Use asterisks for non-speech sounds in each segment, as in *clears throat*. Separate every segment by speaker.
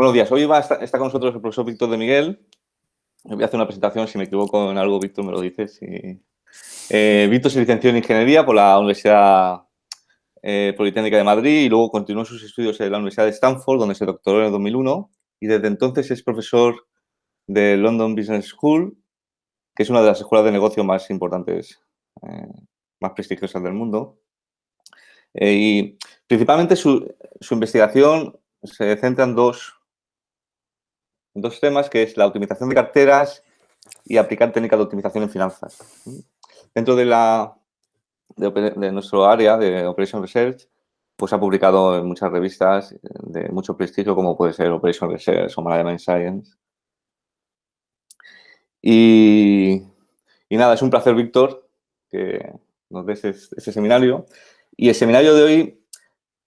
Speaker 1: Buenos días. Hoy va a estar, está con nosotros el profesor Víctor de Miguel. Voy a hacer una presentación. Si me equivoco en algo, Víctor me lo dice. Eh, Víctor se licenció en Ingeniería por la Universidad eh, Politécnica de Madrid y luego continuó sus estudios en la Universidad de Stanford, donde se doctoró en el 2001. Y desde entonces es profesor de London Business School, que es una de las escuelas de negocio más importantes, eh, más prestigiosas del mundo. y principalmente su, su investigación se centra en dos, dos temas, que es la optimización de carteras y aplicar técnicas de optimización en finanzas. Dentro de, la, de, nuestro área de Operation Research, pues ha publicado en muchas revistas de mucho prestigio, como puede ser Operation Research o Management Science. Y, y, nada, es un placer, Víctor, que nos des este seminario. Y el seminario de hoy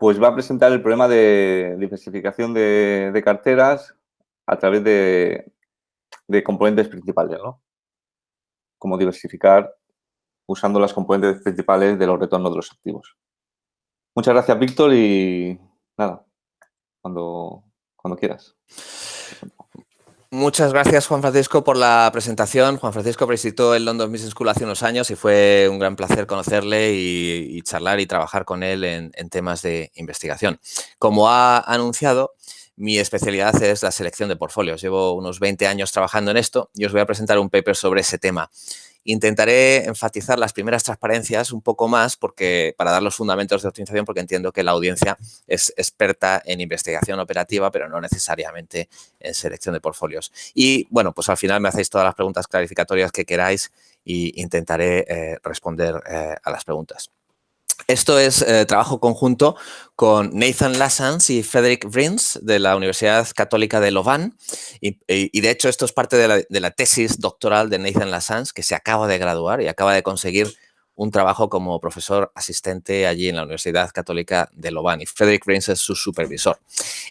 Speaker 1: pues va a presentar el problema de diversificación de, carteras a través de, componentes principales, ¿no? Cómo diversificar usando las componentes principales de los retornos de los activos. Muchas gracias, Víctor, y nada, cuando, cuando quieras.
Speaker 2: Muchas gracias, Juan Francisco, por la presentación. Juan Francisco visitó el London Business School hace unos años y fue un gran placer conocerle y, charlar y trabajar con él en, temas de investigación. Como ha anunciado, mi especialidad es la selección de portfolios. Llevo unos 20 años trabajando en esto y os voy a presentar un paper sobre ese tema. Intentaré enfatizar las primeras transparencias un poco más porque para dar los fundamentos de optimización porque entiendo que la audiencia es experta en investigación operativa, pero no necesariamente en selección de portfolios. Y bueno, pues al final me hacéis todas las preguntas clarificatorias que queráis e intentaré eh, responder eh, a las preguntas. Esto es eh, trabajo conjunto con Nathan Lassans y Frederick Vrins de la Universidad Católica de Louvain. Y, de hecho esto es parte de la, tesis doctoral de Nathan Lassans que se acaba de graduar y acaba de conseguir un trabajo como profesor asistente allí en la Universidad Católica de Louvain y Frederick Vrins es su supervisor.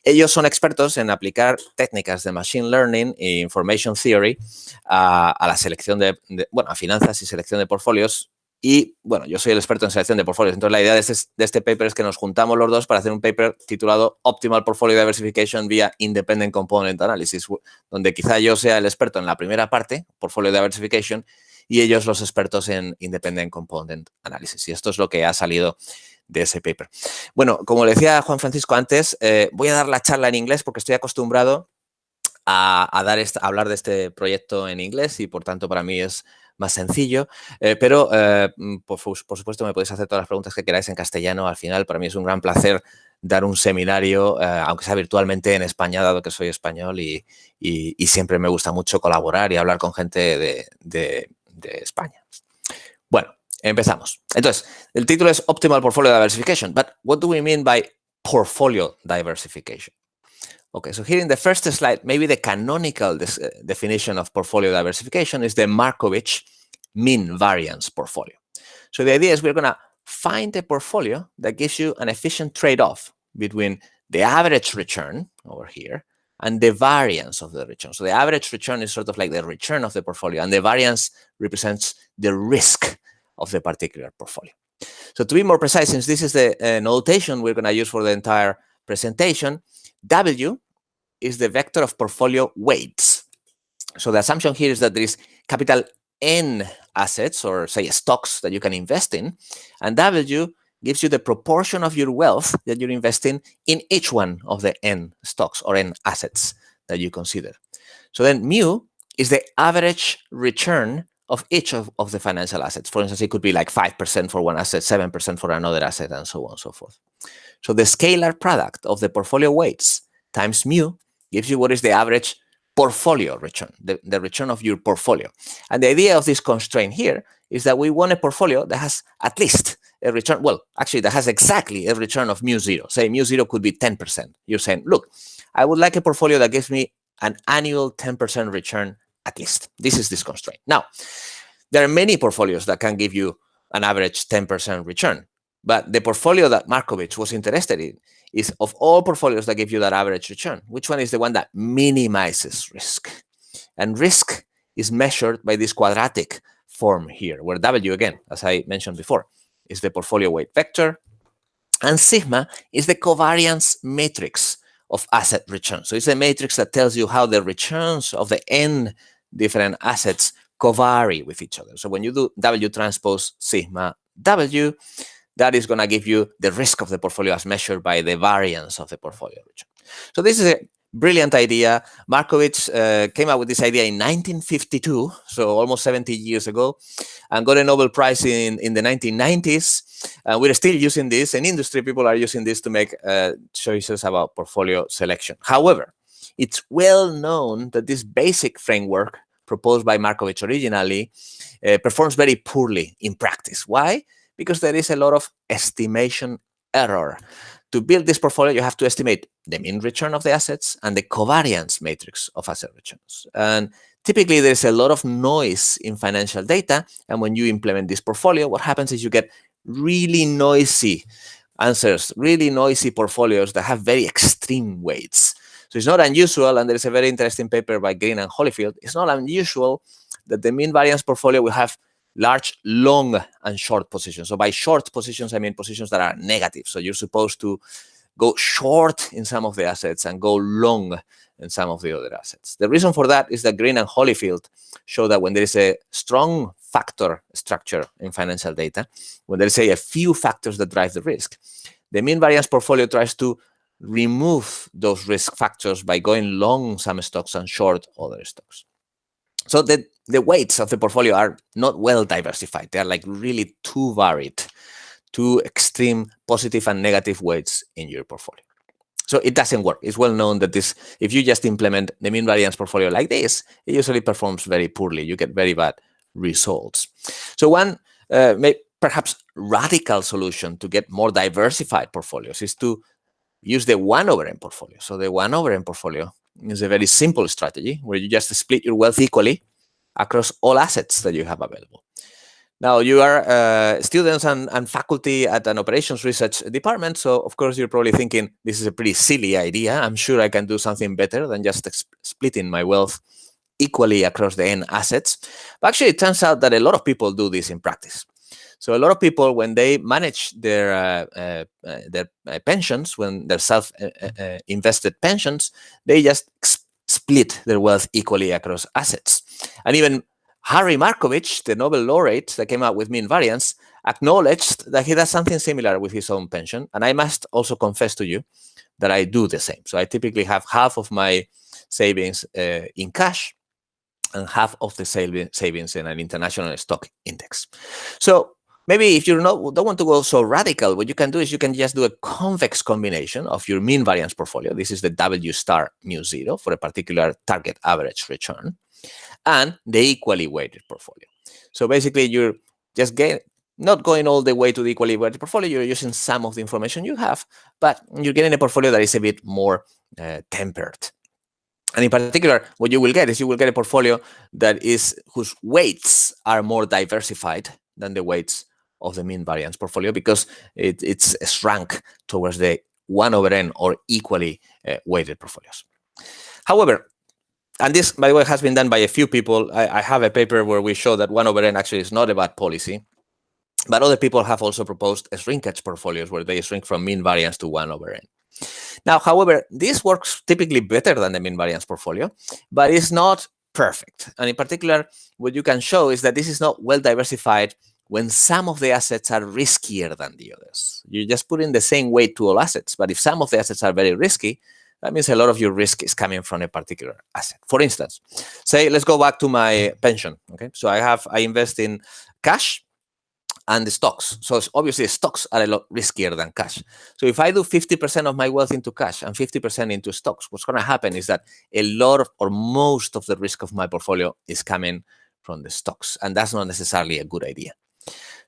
Speaker 2: Ellos son expertos en aplicar técnicas de Machine Learning e Information Theory a, la selección de, bueno, a finanzas y selección de portfolios y bueno, yo soy el experto en selección de portfolios. Entonces, la idea este, de este, paper es que nos juntamos los dos para hacer un paper titulado Optimal Portfolio Diversification via Independent Component Analysis, donde quizá yo sea el experto en la primera parte, Portfolio Diversification, y ellos los expertos en Independent Component Analysis. Y esto es lo que ha salido de ese paper. Bueno, como le decía Juan Francisco antes, eh, voy a dar la charla en inglés porque estoy acostumbrado a, dar a hablar de este proyecto en inglés y por tanto para mí es más sencillo, eh, pero eh, mm, por, supuesto me podéis hacer todas las preguntas que queráis en castellano. Al final, para mí es un gran placer dar un seminario, eh, aunque sea virtualmente en España, dado que soy español y, siempre me gusta mucho colaborar y hablar con gente de, de España. Bueno, empezamos. Entonces, el título es Optimal Portfolio Diversification, but what do we mean by portfolio diversification? Okay, so here in the first slide, maybe the canonical uh, definition of portfolio diversification is the Markovich mean variance portfolio. So the idea is we're going to find a portfolio that gives you an efficient trade-off between the average return over here and the variance of the return. So the average return is sort of like the return of the portfolio and the variance represents the risk of the particular portfolio. So to be more precise, since this is the uh, notation we're going to use for the entire presentation, W is the vector of portfolio weights. So the assumption here is that there is capital N assets or say stocks that you can invest in, and W gives you the proportion of your wealth that you're investing in each one of the N stocks or N assets that you consider. So then mu is the average return of each of, of the financial assets. For instance, it could be like 5% for one asset, 7% for another asset, and so on and so forth. So the scalar product of the portfolio weights times mu gives you what is the average portfolio return, the, the return of your portfolio. And the idea of this constraint here is that we want a portfolio that has at least a return, well, actually that has exactly a return of mu zero. Say mu zero could be 10%. You're saying, look, I would like a portfolio that gives me an annual 10% return at least. This is this constraint. Now, there are many portfolios that can give you an average 10% return. But the portfolio that Markovich was interested in is of all portfolios that give you that average return, which one is the one that minimizes risk? And risk is measured by this quadratic form here, where W, again, as I mentioned before, is the portfolio weight vector, and sigma is the covariance matrix of asset return. So it's a matrix that tells you how the returns of the n different assets covary with each other. So when you do W transpose sigma W, that is going to give you the risk of the portfolio as measured by the variance of the portfolio. So this is a brilliant idea. Markowitz uh, came up with this idea in 1952, so almost 70 years ago, and got a Nobel Prize in, in the 1990s. And we're still using this, and industry people are using this to make uh, choices about portfolio selection. However, it's well known that this basic framework proposed by Markowitz originally uh, performs very poorly in practice. Why? Because there is a lot of estimation error to build this portfolio, you have to estimate the mean return of the assets and the covariance matrix of asset returns. And typically, there's a lot of noise in financial data. And when you implement this portfolio, what happens is you get really noisy answers, really noisy portfolios that have very extreme weights. So it's not unusual, and there's a very interesting paper by Green and Hollifield, it's not unusual that the mean variance portfolio will have large long and short positions. So by short positions, I mean positions that are negative. So you're supposed to go short in some of the assets and go long in some of the other assets. The reason for that is that Green and Hollifield show that when there is a strong factor structure in financial data, when there is a, a few factors that drive the risk, the mean variance portfolio tries to remove those risk factors by going long some stocks and short other stocks. So the, the weights of the portfolio are not well diversified. They are like really too varied, too extreme positive and negative weights in your portfolio. So it doesn't work. It's well known that this, if you just implement the mean variance portfolio like this, it usually performs very poorly. You get very bad results. So one uh, may, perhaps radical solution to get more diversified portfolios is to use the 1 over n portfolio. So the 1 over n portfolio is a very simple strategy where you just split your wealth equally across all assets that you have available. Now, you are uh, students and, and, faculty at an operations research department, so of course you're probably thinking, this is a pretty silly idea. I'm sure I can do something better than just splitting my wealth equally across the n assets. But actually, it turns out that a lot of people do this in practice. So a lot of people, when they manage their uh, uh, uh their uh, pensions, when they're self-invested uh, pensions, they just split their wealth equally across assets. And even Harry Markowitz, the Nobel laureate that came out with mean variance, acknowledged that he does something similar with his own pension. And I must also confess to you that I do the same. So I typically have half of my savings uh, in cash and half of the savings in an international stock index. So Maybe if you don't want to go so radical, what you can do is you can just do a convex combination of your mean variance portfolio. This is the W star mu zero for a particular target average return and the equally weighted portfolio. So basically you're just get, not going all the way to the equally weighted portfolio, you're using some of the information you have, but you're getting a portfolio that is a bit more uh, tempered. And in particular, what you will get is you will get a portfolio that is whose weights are more diversified than the weights of the mean variance portfolio because it, it's shrunk towards the 1 over n or equally uh, weighted portfolios. However, and this, by the way, has been done by a few people. I, I, have a paper where we show that 1 over n actually is not a bad policy. But other people have also proposed shrinkage portfolios where they shrink from mean variance to 1 over n. Now, however, this works typically better than the mean variance portfolio, but it's not perfect. And in particular, what you can show is that this is not well diversified when some of the assets are riskier than the others. You just put in the same weight to all assets, but if some of the assets are very risky, that means a lot of your risk is coming from a particular asset. For instance, say, let's go back to my pension. Okay, so I have, I invest in cash and the stocks. So obviously stocks are a lot riskier than cash. So if I do 50% of my wealth into cash and 50% into stocks, what's going to happen is that a lot of, or most of the risk of my portfolio is coming from the stocks. And that's not necessarily a good idea.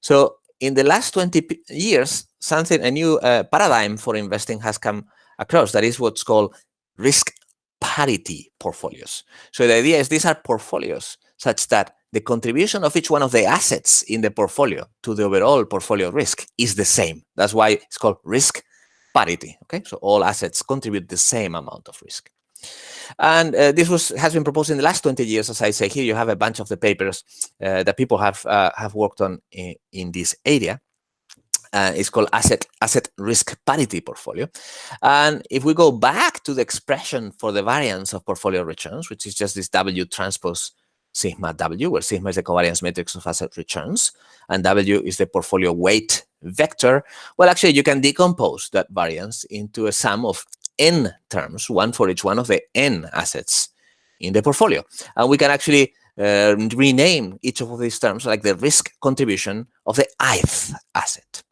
Speaker 2: So in the last 20 years, something, a new uh, paradigm for investing has come across. That is what's called risk parity portfolios. So the idea is these are portfolios such that the contribution of each one of the assets in the portfolio to the overall portfolio risk is the same. That's why it's called risk parity. Okay, so all assets contribute the same amount of risk. And uh, this was has been proposed in the last 20 years. As I say, here you have a bunch of the papers uh, that people have uh, have worked on in, in, this area. Uh, it's called asset asset risk parity portfolio. And if we go back to the expression for the variance of portfolio returns, which is just this W transpose sigma W, where sigma is the covariance matrix of asset returns, and W is the portfolio weight vector, well, actually, you can decompose that variance into a sum of n terms, one for each one of the n assets in the portfolio. And we can actually uh, rename each of these terms like the risk contribution of the ith asset.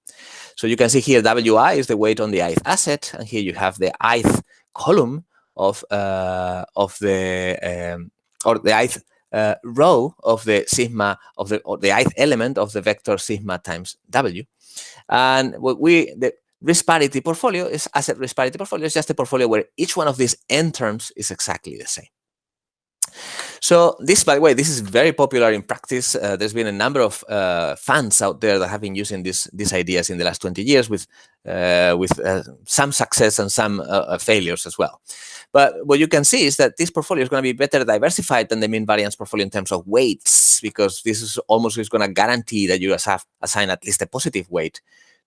Speaker 2: So you can see here WI is the weight on the ith asset, and here you have the ith column of uh, of the um, or the ith uh, row of the sigma of the or the ith element of the vector sigma times W. And what we the risk parity portfolio is asset risk parity portfolio is just a portfolio where each one of these n terms is exactly the same. So this, by the way, this is very popular in practice. Uh, there's been a number of uh, funds out there that have been using this, these ideas in the last 20 years with, uh, with uh, some success and some uh, uh, failures as well. But what you can see is that this portfolio is going to be better diversified than the mean variance portfolio in terms of weights, because this is almost is going to guarantee that you have assign at least a positive weight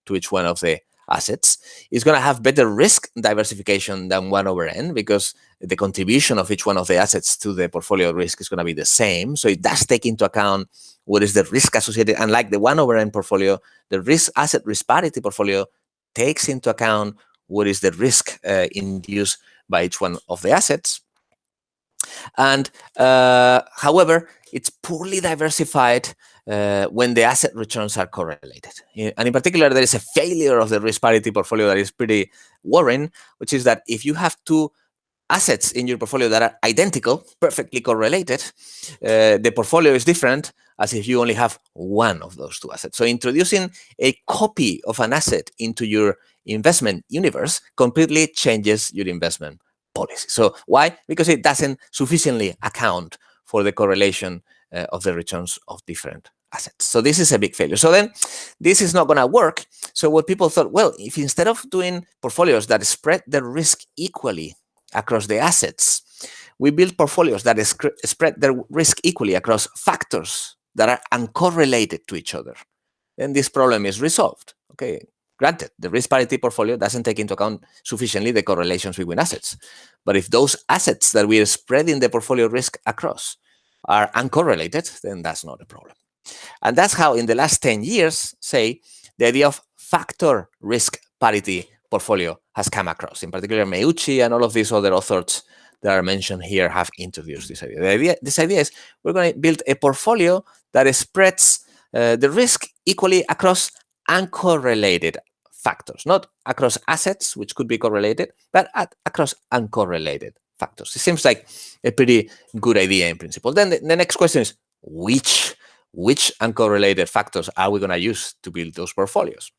Speaker 2: to each one of the assets is going to have better risk diversification than 1 over n because the contribution of each one of the assets to the portfolio risk is going to be the same. So it does take into account what is the risk associated. Unlike the 1 over n portfolio, the risk asset risk parity portfolio takes into account what is the risk uh, induced by each one of the assets. And uh, however, it's poorly diversified uh, when the asset returns are correlated. And in particular, there is a failure of the risk parity portfolio that is pretty worrying, which is that if you have two assets in your portfolio that are identical, perfectly correlated, uh, the portfolio is different as if you only have one of those two assets. So introducing a copy of an asset into your investment universe completely changes your investment policy. So why? Because it doesn't sufficiently account for the correlation uh, of the returns of different assets. So this is a big failure. So then this is not going to work. So what people thought, well, if instead of doing portfolios that spread the risk equally across the assets, we build portfolios that spread the risk equally across factors that are uncorrelated to each other, then this problem is resolved. Okay, granted, the risk parity portfolio doesn't take into account sufficiently the correlations between assets. But if those assets that we are spreading the portfolio risk across are uncorrelated, then that's not a problem. And that's how in the last 10 years, say, the idea of factor risk parity portfolio has come across. In particular, Meucci and all of these other authors that are mentioned here have introduced this idea. The idea this idea is we're going to build a portfolio that spreads uh, the risk equally across uncorrelated factors, not across assets, which could be correlated, but at, across uncorrelated factors. It seems like a pretty good idea in principle. Then the, the next question is, which, which uncorrelated factors are we going to use to build those portfolios?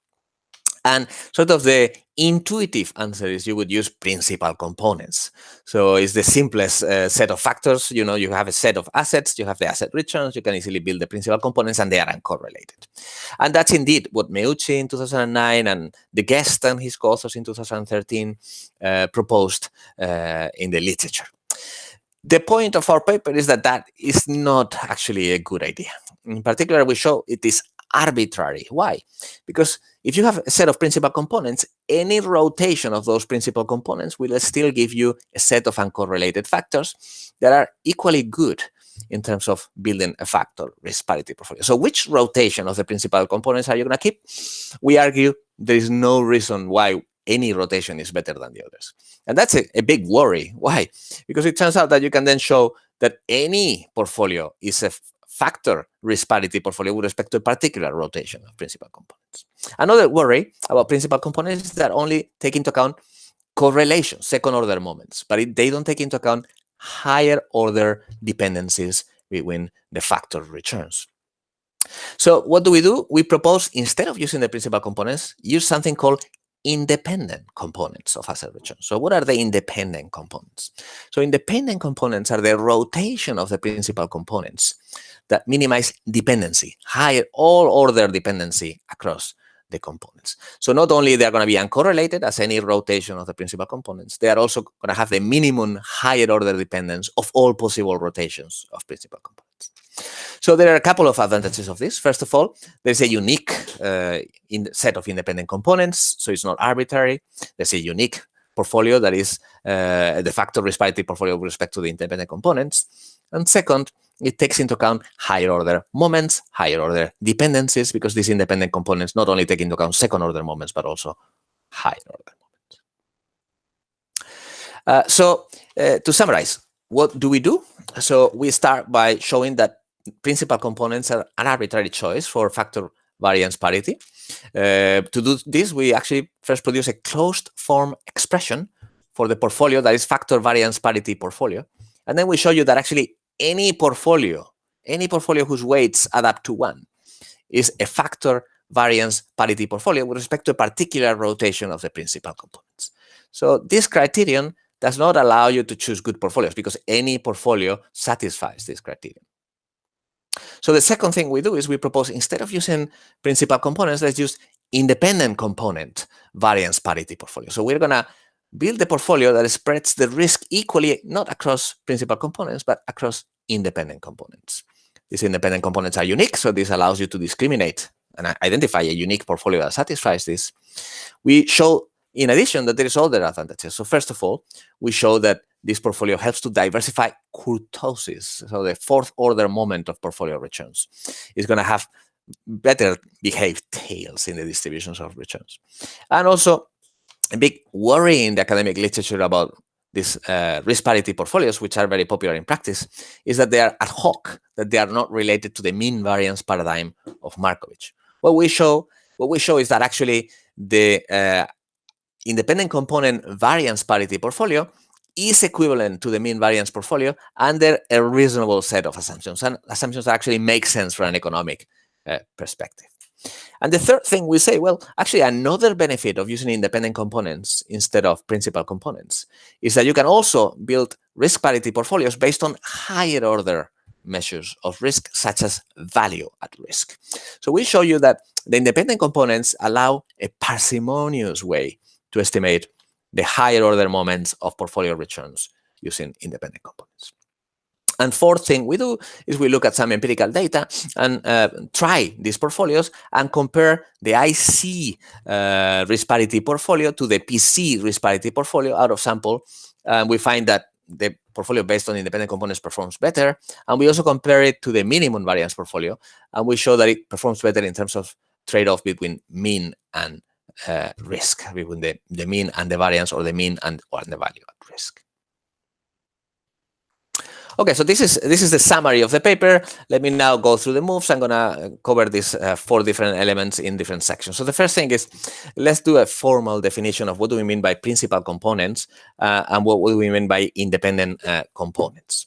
Speaker 2: And sort of the intuitive answer is you would use principal components. So it's the simplest uh, set of factors. You know, you have a set of assets, you have the asset returns, you can easily build the principal components, and they are uncorrelated. And that's indeed what Meucci in 2009 and Deguest and his co-authors in 2013 uh, proposed uh, in the literature. The point of our paper is that that is not actually a good idea. In particular, we show it is arbitrary. Why? Because if you have a set of principal components, any rotation of those principal components will still give you a set of uncorrelated factors that are equally good in terms of building a factor risk parity portfolio. So which rotation of the principal components are you going to keep? We argue there is no reason why any rotation is better than the others. And that's a, a big worry. Why? Because it turns out that you can then show that any portfolio is a factor risk parity portfolio with respect to a particular rotation of principal components. Another worry about principal components is that only take into account correlation, second order moments, but it, they don't take into account higher order dependencies between the factor returns. So what do we do? We propose, instead of using the principal components, use something called independent components of asset return. So what are the independent components? So independent components are the rotation of the principal components that minimize dependency, higher all order dependency across the components. So not only they're going to be uncorrelated as any rotation of the principal components, they are also going to have the minimum higher order dependence of all possible rotations of principal components. So there are a couple of advantages of this. First of all, there's a unique uh, set of independent components, so it's not arbitrary. There's a unique portfolio that is uh, de facto parity portfolio with respect to the independent components. And second, it takes into account higher order moments, higher order dependencies, because these independent components not only take into account second order moments, but also higher order moments. Uh, so uh, to summarize, what do we do? So we start by showing that principal components are an arbitrary choice for factor variance parity. Uh, to do this, we actually first produce a closed form expression for the portfolio that is factor variance parity portfolio. And then we show you that actually any portfolio, any portfolio whose weights add up to one is a factor variance parity portfolio with respect to a particular rotation of the principal components. So this criterion does not allow you to choose good portfolios because any portfolio satisfies this criterion. So the second thing we do is we propose instead of using principal components, let's use independent component variance parity portfolio. So we're going to build a portfolio that spreads the risk equally, not across principal components, but across independent components. These independent components are unique, so this allows you to discriminate and identify a unique portfolio that satisfies this. We show, in addition, that there is other advantages. So first of all, we show that this portfolio helps to diversify kurtosis, so the fourth order moment of portfolio returns. is going to have better behaved tails in the distributions of returns. And also, a big worry in the academic literature about these uh, risk parity portfolios, which are very popular in practice, is that they are ad hoc, that they are not related to the mean variance paradigm of Markovich. What we show, what we show is that actually the uh, independent component variance parity portfolio is equivalent to the mean variance portfolio under a reasonable set of assumptions, and assumptions actually make sense from an economic uh, perspective. And the third thing we say, well, actually another benefit of using independent components instead of principal components is that you can also build risk parity portfolios based on higher order measures of risk, such as value at risk. So we show you that the independent components allow a parsimonious way to estimate the higher order moments of portfolio returns using independent components. And fourth thing we do is we look at some empirical data and uh, try these portfolios and compare the IC uh, risk parity portfolio to the PC risk parity portfolio out of sample. And we find that the portfolio based on independent components performs better. And we also compare it to the minimum variance portfolio. And we show that it performs better in terms of trade-off between mean and uh, risk, between the, the mean and the variance or the mean and, or the value at risk. Okay, so this is this is the summary of the paper. Let me now go through the moves. I'm gonna cover these uh, four different elements in different sections. So the first thing is, let's do a formal definition of what do we mean by principal components uh, and what do we mean by independent uh, components.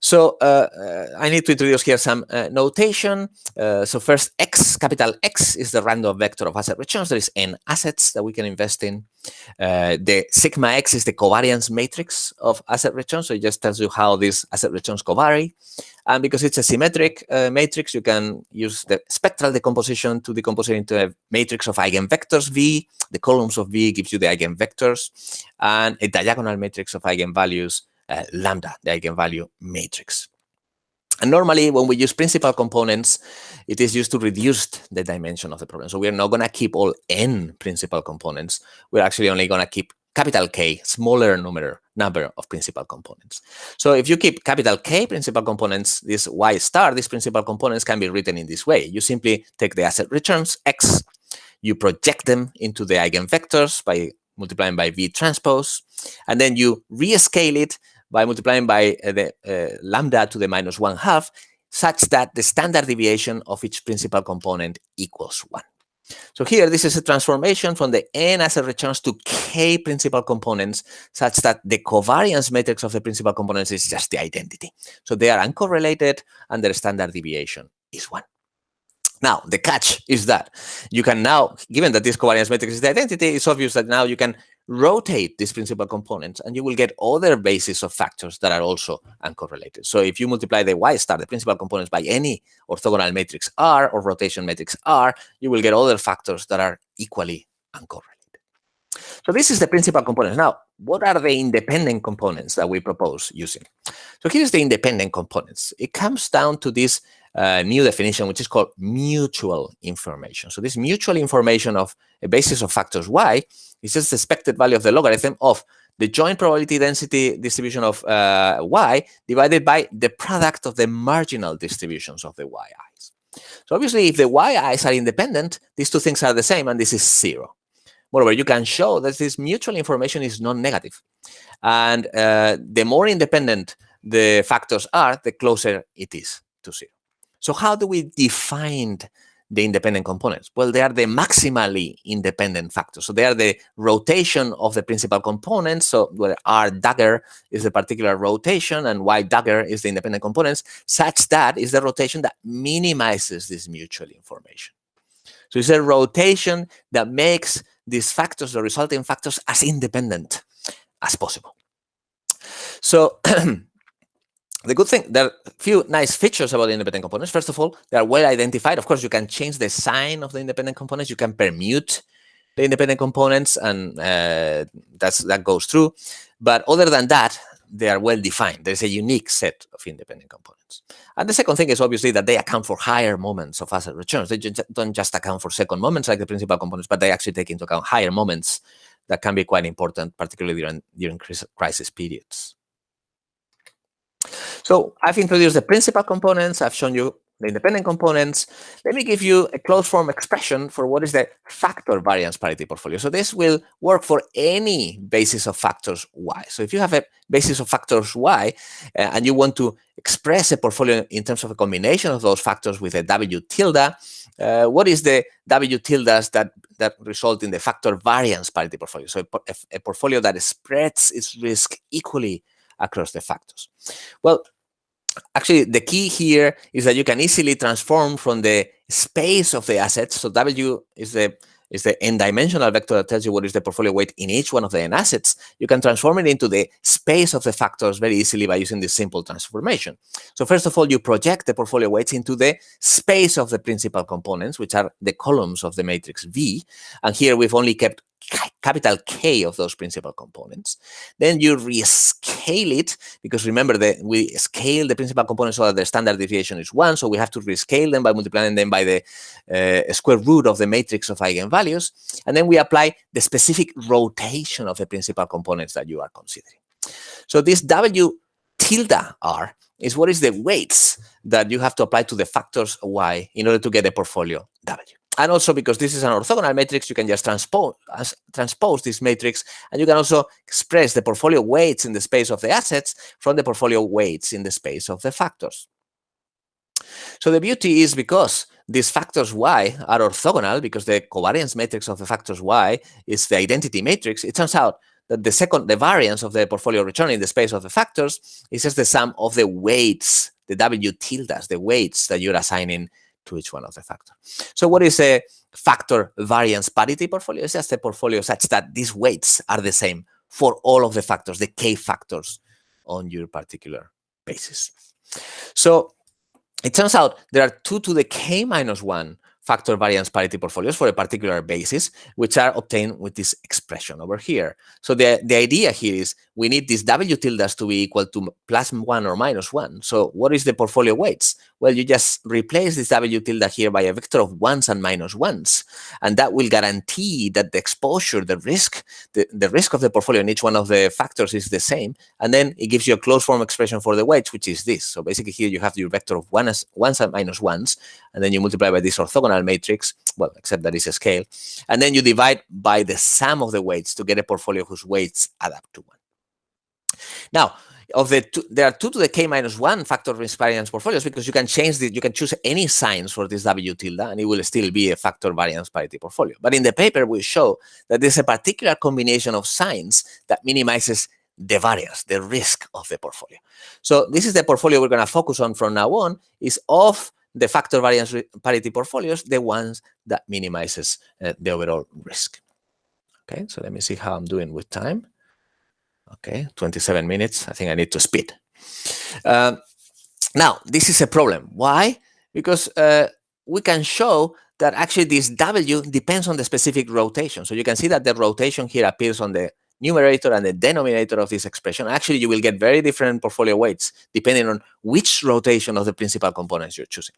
Speaker 2: So uh, uh, I need to introduce here some uh, notation. So first, X, capital X is the random vector of asset returns. There is n assets that we can invest in. The sigma X is the covariance matrix of asset returns. So it just tells you how these asset returns covary. And because it's a symmetric uh, matrix, you can use the spectral decomposition to decompose it into a matrix of eigenvectors V. The columns of V gives you the eigenvectors and a diagonal matrix of eigenvalues uh, lambda, the eigenvalue matrix. And normally, when we use principal components, it is used to reduce the dimension of the problem. So we're not going to keep all n principal components. We're actually only going to keep capital K, smaller number, number of principal components. So if you keep capital K principal components, this Y star, these principal components can be written in this way. You simply take the asset returns, X, you project them into the eigenvectors by multiplying by V transpose, and then you rescale it by multiplying by uh, the uh, lambda to the minus one half, such that the standard deviation of each principal component equals one. So here, this is a transformation from the n asset returns to k principal components, such that the covariance matrix of the principal components is just the identity. So they are uncorrelated, and their standard deviation is one. Now, the catch is that you can now, given that this covariance matrix is the identity, it's obvious that now you can rotate these principal components and you will get other bases of factors that are also uncorrelated. So if you multiply the y star, the principal components, by any orthogonal matrix R or rotation matrix R, you will get other factors that are equally uncorrelated. So this is the principal components. Now, what are the independent components that we propose using? So here's the independent components. It comes down to this uh, new definition, which is called mutual information. So this mutual information of a basis of factors y is just the expected value of the logarithm of the joint probability density distribution of uh, y divided by the product of the marginal distributions of the yi's. So obviously, if the yi's are independent, these two things are the same, and this is zero. Moreover, you can show that this mutual information is non-negative. And uh, the more independent the factors are, the closer it is to zero. So how do we define the independent components? Well, they are the maximally independent factors. So they are the rotation of the principal components. So where R dagger is the particular rotation and Y dagger is the independent components, such that is the rotation that minimizes this mutual information. So it's a rotation that makes these factors, the resulting factors, as independent as possible. So *clears throat* the good thing, there are a few nice features about the independent components. First of all, they are well identified. Of course, you can change the sign of the independent components. You can permute the independent components, and uh, that's that goes through. But other than that, they are well defined. There's a unique set of independent components. And the second thing is obviously that they account for higher moments of asset returns. They don't just account for second moments like the principal components, but they actually take into account higher moments that can be quite important, particularly during, during crisis periods. So I've introduced the principal components. I've shown you the independent components. Let me give you a closed form expression for what is the factor variance parity portfolio. So this will work for any basis of factors y. So if you have a basis of factors y uh, and you want to express a portfolio in terms of a combination of those factors with a w tilde, uh, what is the w tildes that, that result in the factor variance parity portfolio? So a, a portfolio that spreads its risk equally across the factors? Well, actually, the key here is that you can easily transform from the space of the assets. So W is the is the n-dimensional vector that tells you what is the portfolio weight in each one of the n assets. You can transform it into the space of the factors very easily by using this simple transformation. So first of all, you project the portfolio weights into the space of the principal components, which are the columns of the matrix V. And here we've only kept capital K of those principal components. Then you rescale it, because remember that we scale the principal components so that the standard deviation is one, so we have to rescale them by multiplying them by the uh, square root of the matrix of eigenvalues. And then we apply the specific rotation of the principal components that you are considering. So this W tilde R is what is the weights that you have to apply to the factors Y in order to get a portfolio W. And also because this is an orthogonal matrix, you can just transpose, transpose this matrix and you can also express the portfolio weights in the space of the assets from the portfolio weights in the space of the factors. So the beauty is because these factors y are orthogonal, because the covariance matrix of the factors y is the identity matrix, it turns out that the second, the variance of the portfolio return in the space of the factors is just the sum of the weights, the W tildes, the weights that you're assigning to each one of the factors. So what is a factor variance parity portfolio? It's just a portfolio such that these weights are the same for all of the factors, the k factors on your particular basis. So it turns out there are 2 to the k minus 1 factor variance parity portfolios for a particular basis, which are obtained with this expression over here. So the, the idea here is we need these W tildes to be equal to plus one or minus one. So what is the portfolio weights? Well, you just replace this W tilde here by a vector of ones and minus ones. And that will guarantee that the exposure, the risk, the, the risk of the portfolio in each one of the factors is the same. And then it gives you a closed form expression for the weights, which is this. So basically here you have your vector of ones, ones and minus ones, and then you multiply by this orthogonal matrix, well, except that it's a scale. And then you divide by the sum of the weights to get a portfolio whose weights add up to one. Now, of the two, there are two to the k minus one factor variance portfolios because you can change the, you can choose any signs for this W tilde and it will still be a factor variance parity portfolio. But in the paper, we show that there's a particular combination of signs that minimizes the variance, the risk of the portfolio. So this is the portfolio we're going to focus on from now on is of the factor variance parity portfolios, the ones that minimizes uh, the overall risk. Okay, so let me see how I'm doing with time. Okay, 27 minutes. I think I need to speed. Uh, now, this is a problem. Why? Because uh, we can show that actually this W depends on the specific rotation. So you can see that the rotation here appears on the numerator and the denominator of this expression, actually you will get very different portfolio weights depending on which rotation of the principal components you're choosing.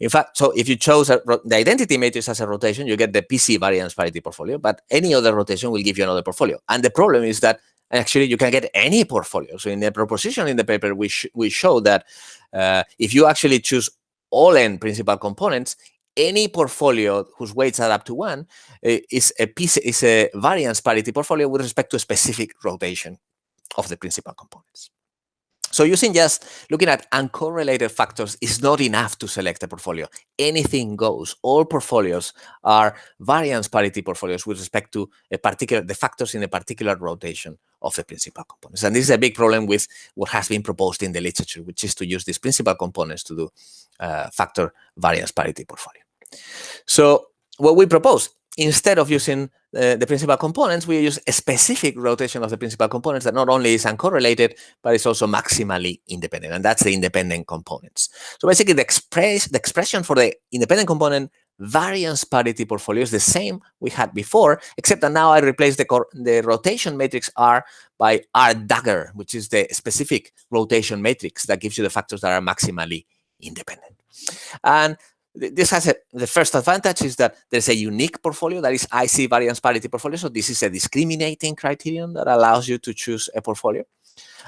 Speaker 2: In fact, so if you chose the identity matrix as a rotation, you get the PC variance parity portfolio, but any other rotation will give you another portfolio. And the problem is that actually you can get any portfolio. So in the proposition in the paper, we, sh we show that uh, if you actually choose all n principal components, any portfolio whose weights add up to one uh, is a piece is a variance parity portfolio with respect to a specific rotation of the principal components. So using just looking at uncorrelated factors is not enough to select a portfolio. Anything goes. All portfolios are variance parity portfolios with respect to a particular the factors in a particular rotation of the principal components. And this is a big problem with what has been proposed in the literature, which is to use these principal components to do uh, factor variance parity portfolio. So what we propose instead of using uh, the principal components, we use a specific rotation of the principal components that not only is uncorrelated, but is also maximally independent, and that's the independent components. So basically, the, express, the expression for the independent component variance parity portfolio is the same we had before, except that now I replace the, the rotation matrix R by R dagger, which is the specific rotation matrix that gives you the factors that are maximally independent. And this has a, the first advantage is that there's a unique portfolio that is IC variance parity portfolio. So this is a discriminating criterion that allows you to choose a portfolio.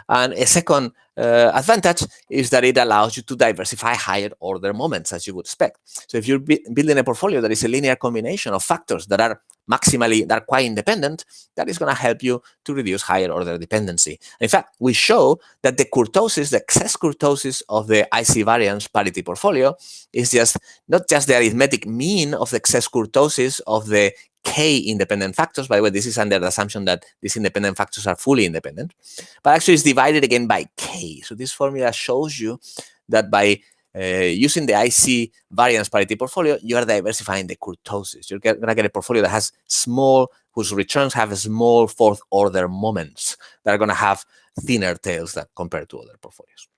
Speaker 2: And a second uh, advantage is that it allows you to diversify higher order moments as you would expect. So if you're building a portfolio that is a linear combination of factors that are maximally, that are quite independent, that is going to help you to reduce higher order dependency. In fact, we show that the kurtosis, the excess kurtosis of the IC variance parity portfolio is just not just the arithmetic mean of the excess kurtosis of the k independent factors. By the way, this is under the assumption that these independent factors are fully independent, but actually it's divided again by k. So this formula shows you that by uh, using the IC variance parity portfolio, you are diversifying the kurtosis. You're going to get a portfolio that has small, whose returns have small fourth order moments that are going to have thinner tails that compared to other portfolios.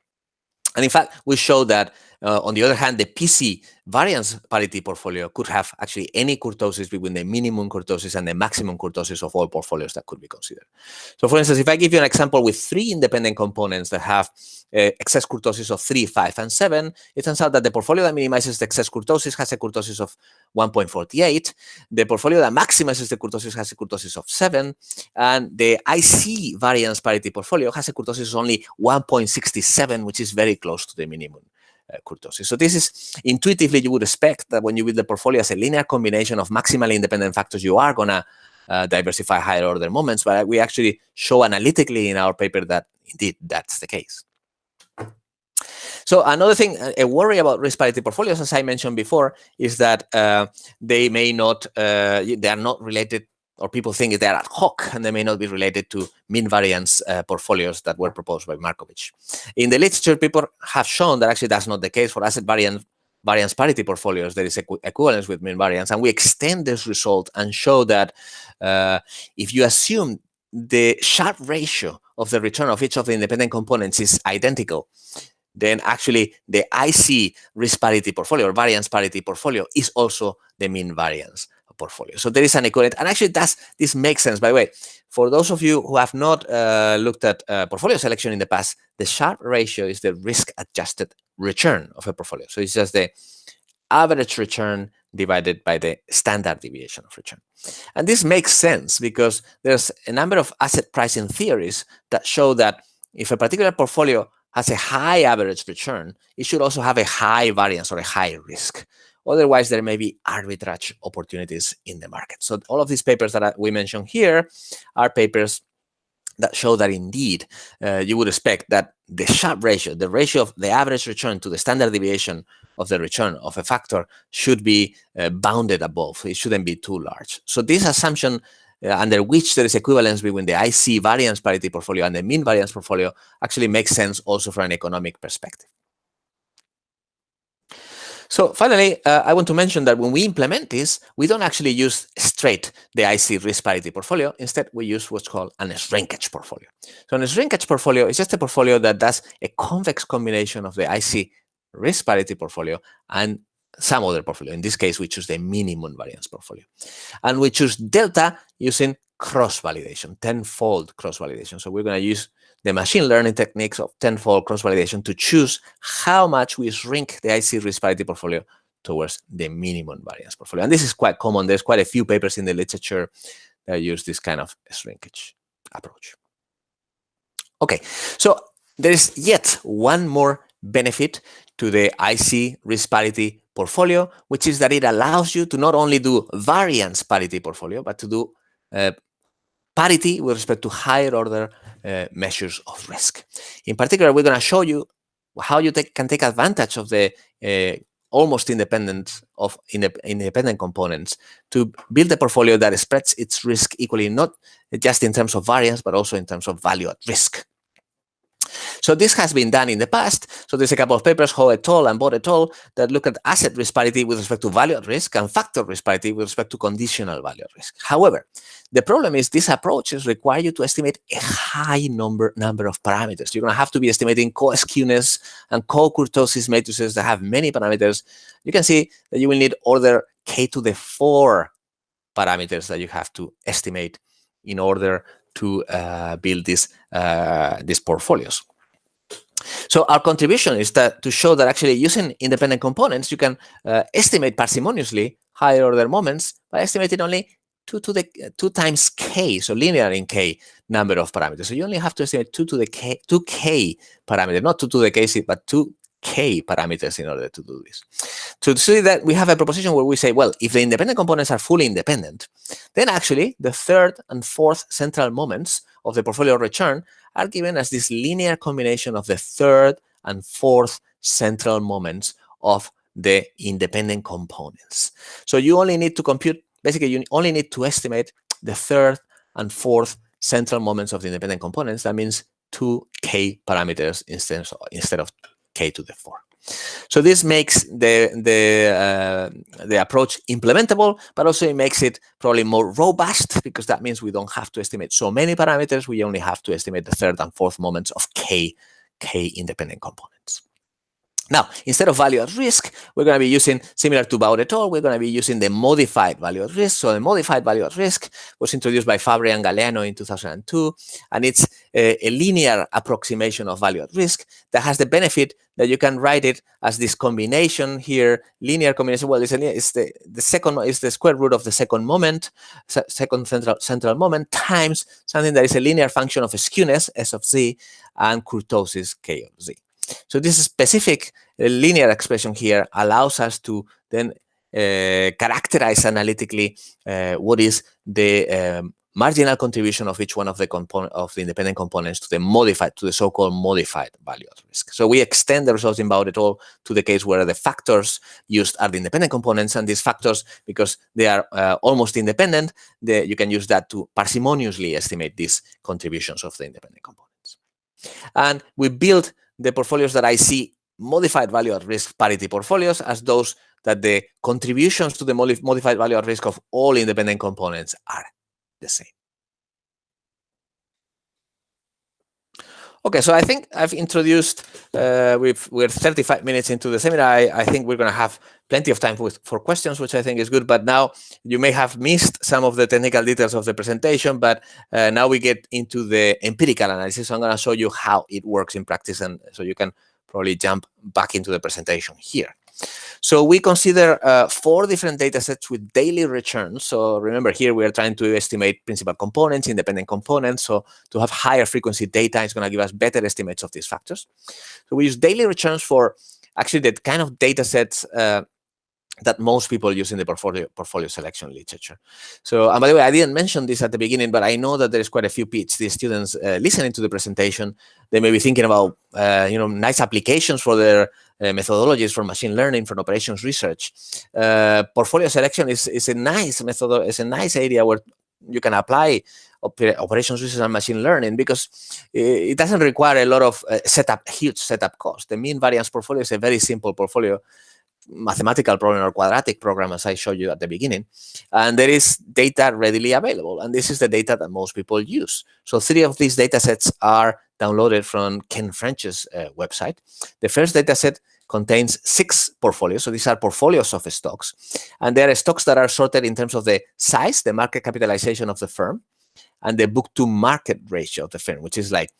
Speaker 2: And in fact, we show that, uh, on the other hand, the PC variance parity portfolio could have actually any kurtosis between the minimum kurtosis and the maximum kurtosis of all portfolios that could be considered. So for instance, if I give you an example with three independent components that have uh, excess kurtosis of 3, 5, and 7, it turns out that the portfolio that minimizes the excess kurtosis has a kurtosis of 1.48. The portfolio that maximizes the kurtosis has a kurtosis of 7. And the IC variance parity portfolio has a kurtosis of only 1.67, which is very close to the minimum kurtosis. So this is intuitively you would expect that when you build the portfolio as a linear combination of maximally independent factors, you are going to uh, diversify higher order moments, but we actually show analytically in our paper that indeed that's the case. So another thing, a worry about risk parity portfolios, as I mentioned before, is that uh, they may not, uh, they are not related or people think they're ad hoc and they may not be related to mean variance uh, portfolios that were proposed by Markovich. In the literature, people have shown that actually that's not the case for asset variance variance parity portfolios. There is equ equivalence with mean variance, and we extend this result and show that uh, if you assume the Sharpe ratio of the return of each of the independent components is identical, then actually the IC risk parity portfolio or variance parity portfolio is also the mean variance portfolio. So there is an equivalent, and actually that's, this makes sense. By the way, for those of you who have not uh, looked at uh, portfolio selection in the past, the Sharpe ratio is the risk-adjusted return of a portfolio. So it's just the average return divided by the standard deviation of return. And this makes sense because there's a number of asset pricing theories that show that if a particular portfolio has a high average return, it should also have a high variance or a high risk. Otherwise, there may be arbitrage opportunities in the market. So all of these papers that we mentioned here are papers that show that indeed uh, you would expect that the Sharpe ratio, the ratio of the average return to the standard deviation of the return of a factor should be uh, bounded above. It shouldn't be too large. So this assumption uh, under which there is equivalence between the IC variance parity portfolio and the mean variance portfolio actually makes sense also from an economic perspective. So finally, uh, I want to mention that when we implement this, we don't actually use straight the IC risk parity portfolio. Instead, we use what's called an shrinkage portfolio. So a shrinkage portfolio is just a portfolio that does a convex combination of the IC risk parity portfolio and some other portfolio. In this case, we choose the minimum variance portfolio. And we choose delta using cross-validation, tenfold cross-validation. So we're going to use the machine learning techniques of tenfold cross-validation to choose how much we shrink the IC risk parity portfolio towards the minimum variance portfolio. And this is quite common. There's quite a few papers in the literature that use this kind of shrinkage approach. Okay, so there is yet one more benefit to the IC risk parity portfolio, which is that it allows you to not only do variance parity portfolio, but to do uh, parity with respect to higher order uh, measures of risk. In particular, we're going to show you how you take, can take advantage of the uh, almost independent of independent components to build a portfolio that spreads its risk equally, not just in terms of variance, but also in terms of value at risk. So this has been done in the past. So there's a couple of papers, Ho et al. and Boudt et al. that look at asset risk parity with respect to value at risk and factor risk parity with respect to conditional value at risk. However, the problem is these approaches require you to estimate a high number, number of parameters. You're going to have to be estimating co-skewness and co-kurtosis matrices that have many parameters. You can see that you will need order k to the 4 parameters that you have to estimate in order to uh, build these, uh, these portfolios. So our contribution is that to show that actually using independent components, you can uh, estimate parsimoniously higher order moments by estimating only two to the two times k, so linear in k number of parameters. So you only have to estimate two to the k, two k parameter, not two to the k, but two k parameters in order to do this. To see that we have a proposition where we say, well, if the independent components are fully independent, then actually the third and fourth central moments of the portfolio return are given as this linear combination of the third and fourth central moments of the independent components. So you only need to compute, basically you only need to estimate the third and fourth central moments of the independent components. That means two k parameters instead of, instead of k to the 4. So this makes the the uh, the approach implementable, but also it makes it probably more robust because that means we don't have to estimate so many parameters. We only have to estimate the third and fourth moments of k k independent components. Now, instead of value at risk, we're going to be using, similar to Boudt et al., we're going to be using the modified value at risk. So the modified value at risk was introduced by Favre and Galeano in 2002, and it's a, a, linear approximation of value at risk that has the benefit that you can write it as this combination here, linear combination. Well, it's, a, it's the, the second is the square root of the second moment, second central, central moment, times something that is a linear function of skewness, S of z, and kurtosis, K of z. So this specific uh, linear expression here allows us to then uh, characterize analytically uh, what is the um, marginal contribution of each one of the component of the independent components to the modified to the so-called modified value at risk. So we extend the results in Boudt et al. to the case where the factors used are the independent components, and these factors, because they are uh, almost independent, you can use that to parsimoniously estimate these contributions of the independent components. And we build the portfolios that I see modified value at risk parity portfolios as those that the contributions to the modified value at risk of all independent components are the same. Okay, so I think I've introduced, uh, we've, we're 35 minutes into the seminar. I, I think we're going to have plenty of time with, for questions, which I think is good. But now you may have missed some of the technical details of the presentation, but uh, now we get into the empirical analysis. So I'm going to show you how it works in practice. And so you can probably jump back into the presentation here. So we consider uh, four different data sets with daily returns. So remember here, we are trying to estimate principal components, independent components. So to have higher frequency data is going to give us better estimates of these factors. So we use daily returns for actually the kind of data sets uh, that most people use in the portfolio portfolio selection literature. So, and by the way, I didn't mention this at the beginning, but I know that there's quite a few PhD students uh, listening to the presentation. They may be thinking about, uh, you know, nice applications for their uh, methodologies for machine learning, for operations research. Uh, portfolio selection is, is a nice method, is a nice area where you can apply operations research and machine learning because it doesn't require a lot of uh, setup, huge setup cost. The mean variance portfolio is a very simple portfolio mathematical problem or quadratic program, as I showed you at the beginning. And there is data readily available. And this is the data that most people use. So three of these data sets are downloaded from Ken French's uh, website. The first data set contains six portfolios. So these are portfolios of stocks. And there are stocks that are sorted in terms of the size, the market capitalization of the firm, and the book to market ratio of the firm, which is like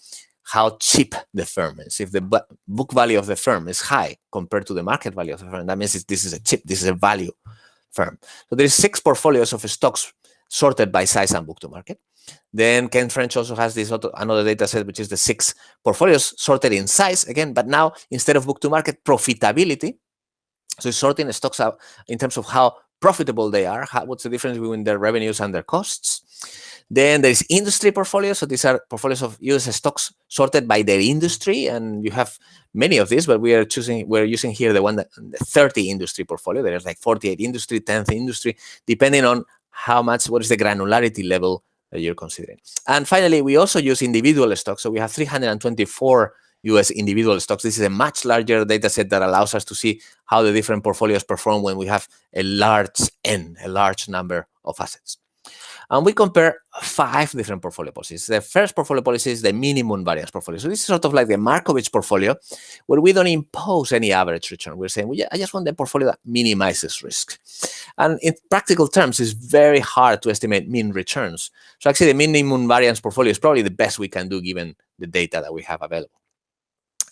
Speaker 2: how cheap the firm is. If the book value of the firm is high compared to the market value of the firm, that means this is a cheap, this is a value firm. So there's six portfolios of stocks sorted by size and book to market. Then Ken French also has this auto, another data set, which is the six portfolios sorted in size again, but now instead of book to market profitability, so sorting stocks out in terms of how profitable they are, how, what's the difference between their revenues and their costs. Then there's industry portfolios. So these are portfolios of US stocks sorted by their industry. And you have many of these, but we are choosing, we're using here the one that the 30 industry portfolio. There's like 48 industry, 10th industry, depending on how much, what is the granularity level that you're considering. And finally, we also use individual stocks. So we have 324 US individual stocks. This is a much larger data set that allows us to see how the different portfolios perform when we have a large N, a large number of assets. And we compare five different portfolio policies. The first portfolio policy is the minimum variance portfolio. So this is sort of like the Markowitz portfolio, where we don't impose any average return. We're saying, well, I just want the portfolio that minimizes risk. And in practical terms, it's very hard to estimate mean returns. So actually, the minimum variance portfolio is probably the best we can do given the data that we have available.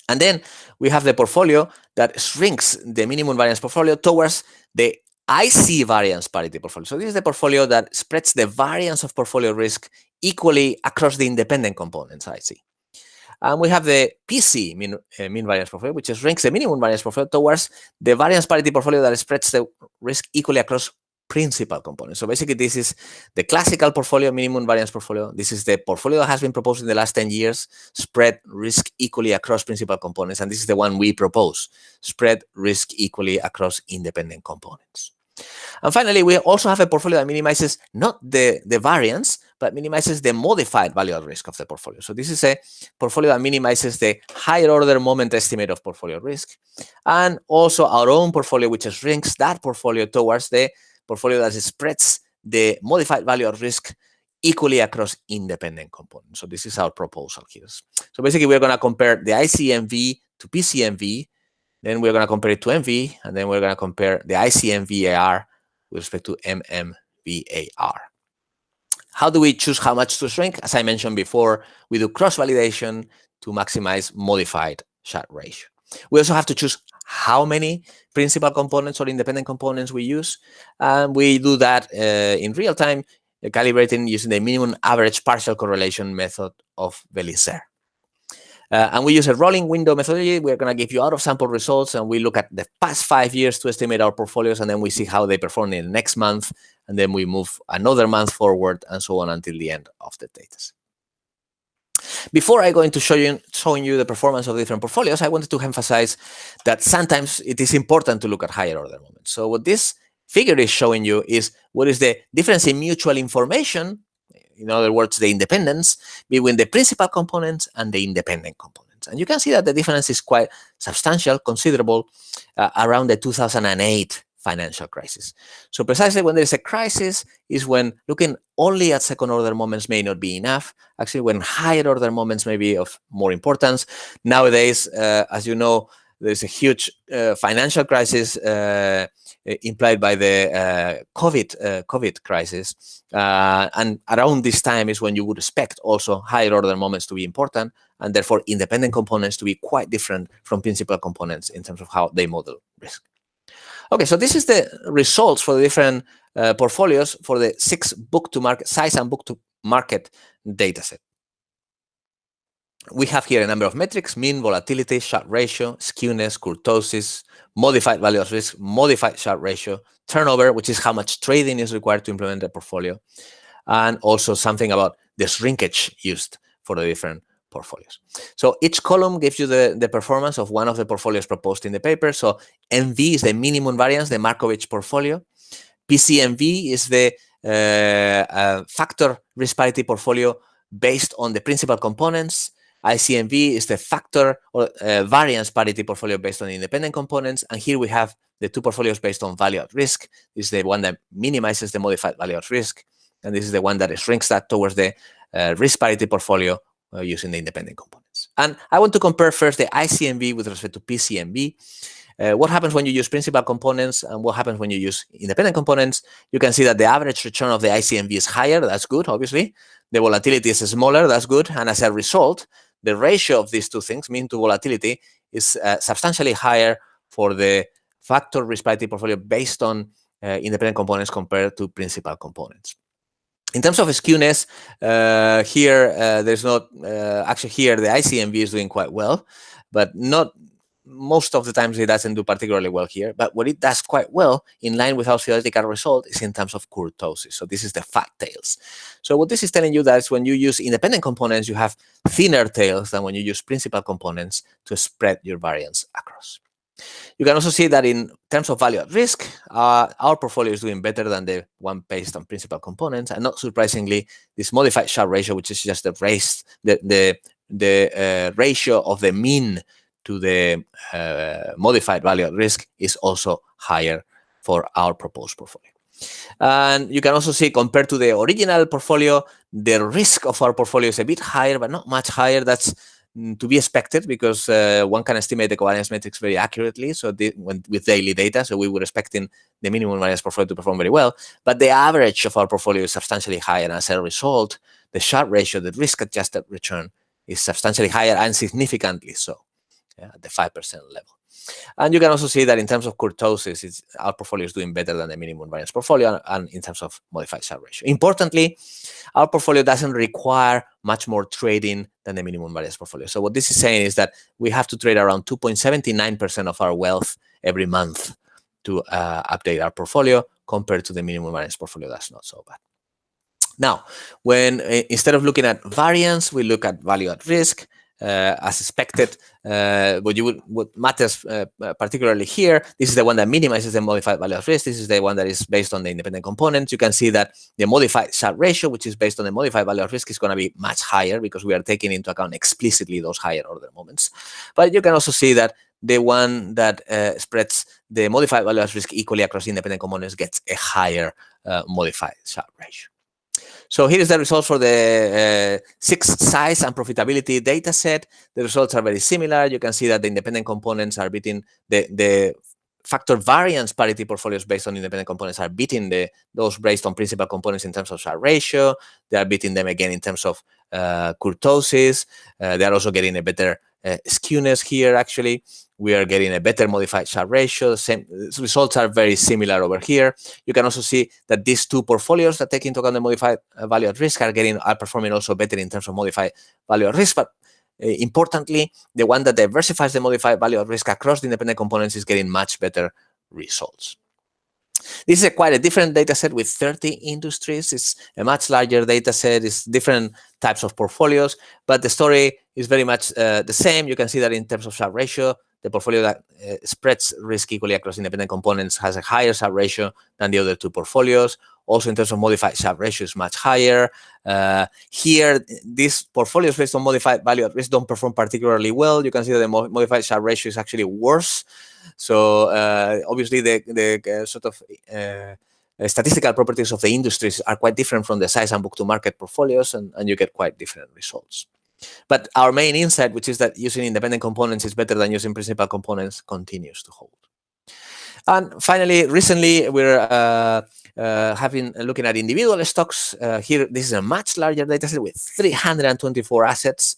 Speaker 2: And then we have the portfolio that shrinks the minimum variance portfolio towards the IC variance parity portfolio. So this is the portfolio that spreads the variance of portfolio risk equally across the independent components I see. And we have the PC mean, uh, mean variance portfolio, which is ranks the minimum variance portfolio towards the variance parity portfolio that spreads the risk equally across principal components. So basically, this is the classical portfolio, minimum variance portfolio. This is the portfolio that has been proposed in the last 10 years, spread risk equally across principal components. And this is the one we propose, spread risk equally across independent components. And finally, we also have a portfolio that minimizes not the, the variance, but minimizes the modified value at risk of the portfolio. So this is a portfolio that minimizes the higher order moment estimate of portfolio risk, and also our own portfolio, which shrinks that portfolio towards the portfolio that spreads the modified value at risk equally across independent components. So this is our proposal here. So basically, we're going to compare the ICMV to PCMV, then we're going to compare it to MV, and then we're going to compare the ICMVAR with respect to MMVAR. How do we choose how much to shrink? As I mentioned before, we do cross-validation to maximize modified Sharpe ratio. We also have to choose how many principal components or independent components we use. And we do that uh, in real time, calibrating using the minimum average partial correlation method of Velicer. Uh, and we use a rolling window methodology. We're going to give you out of sample results and we look at the past five years to estimate our portfolios and then we see how they perform in the next month. And then we move another month forward and so on until the end of the data. Before I go into show you, showing you the performance of different portfolios, I wanted to emphasize that sometimes it is important to look at higher order moments. So what this figure is showing you is what is the difference in mutual information, in other words, the independence between the principal components and the independent components. And you can see that the difference is quite substantial, considerable, uh, around the 2008 financial crisis. So precisely when there is a crisis is when looking only at second order moments may not be enough. Actually, when higher order moments may be of more importance. Nowadays, uh, as you know, there's a huge uh, financial crisis uh, implied by the uh, COVID uh, COVID crisis, uh, and around this time is when you would expect also higher order moments to be important, and therefore independent components to be quite different from principal components in terms of how they model risk. Okay, so this is the results for the different uh, portfolios for the six book to market size and book to market data set. We have here a number of metrics, mean volatility, Sharpe ratio, skewness, kurtosis, modified value of risk, modified Sharpe ratio, turnover, which is how much trading is required to implement a portfolio, and also something about the shrinkage used for the different portfolios. So each column gives you the, the performance of one of the portfolios proposed in the paper. So MV is the minimum variance, the Markowitz portfolio. PCMV is the uh, uh, factor risk parity portfolio based on the principal components. ICMV is the factor or uh, variance parity portfolio based on independent components. And here we have the two portfolios based on value at risk. This is the one that minimizes the modified value at risk. And this is the one that shrinks that towards the uh, risk parity portfolio uh, using the independent components. And I want to compare first the ICMV with respect to PCMV. Uh, what happens when you use principal components and what happens when you use independent components? You can see that the average return of the ICMV is higher. That's good, obviously. the volatility is smaller, that's good. And as a result, the ratio of these two things, mean to volatility, is uh, substantially higher for the factor risk portfolio based on uh, independent components compared to principal components. In terms of skewness, uh, here uh, there's not uh, actually here the ICMV is doing quite well, but not most of the times it doesn't do particularly well here. But what it does quite well, in line with our theoretical result, is in terms of kurtosis. So this is the fat tails. So what this is telling you that is when you use independent components, you have thinner tails than when you use principal components to spread your variance across. You can also see that in terms of value at risk, uh, our portfolio is doing better than the one based on principal components. And not surprisingly, this modified Sharpe ratio, which is just the, the, the, the uh, ratio of the mean to the uh, modified value at risk is also higher for our proposed portfolio. And you can also see compared to the original portfolio, the risk of our portfolio is a bit higher, but not much higher. That's Mm, to be expected because uh, one can estimate the covariance matrix very accurately. So the, when, with daily data, so we were expecting the minimum variance portfolio to perform very well. But the average of our portfolio is substantially higher. And as a result, the Sharpe ratio, the risk-adjusted return, is substantially higher and significantly so yeah, at the 5% level. And you can also see that in terms of kurtosis, our portfolio is doing better than the minimum variance portfolio and in terms of modified Sharpe ratio. Importantly, our portfolio doesn't require much more trading than the minimum variance portfolio. So what this is saying is that we have to trade around 2.79% of our wealth every month to uh, update our portfolio compared to the minimum variance portfolio. That's not so bad. Now, when instead of looking at variance, we look at value at risk. Uh, as expected. Uh, what you would, what matters uh, particularly here, this is the one that minimizes the modified value of risk. This is the one that is based on the independent components. You can see that the modified Sharpe ratio, which is based on the modified value of risk, is going to be much higher because we are taking into account explicitly those higher order moments. But you can also see that the one that uh, spreads the modified value of risk equally across independent components gets a higher uh, modified Sharpe ratio. So here is the results for the uh, six size and profitability data set. The results are very similar. You can see that the independent components are beating the, the factor variance parity portfolios based on independent components are beating the those based on principal components in terms of Sharpe ratio. They are beating them again in terms of uh, kurtosis. Uh, they are also getting a better uh, skewness here, actually we are getting a better modified Sharpe ratio. Same results are very similar over here. You can also see that these two portfolios that take into account the modified uh, value at risk are getting are performing also better in terms of modified value at risk. But uh, importantly, the one that diversifies the modified value at risk across the independent components is getting much better results. This is a quite a different data set with 30 industries. It's a much larger data set. It's different types of portfolios, but the story is very much uh, the same. You can see that in terms of Sharpe ratio, the portfolio that uh, spreads risk equally across independent components has a higher Sharpe ratio than the other two portfolios. Also, in terms of modified Sharpe ratio is much higher. Uh, here, these portfolios based on modified value at risk don't perform particularly well. You can see that the modified Sharpe ratio is actually worse. So uh, obviously, the, the uh, sort of uh, statistical properties of the industries are quite different from the size and book to market portfolios, and, and you get quite different results. But our main insight, which is that using independent components is better than using principal components, continues to hold. And finally, recently, we're uh, uh, having looking at individual stocks. Uh, here, this is a much larger data set with 324 assets.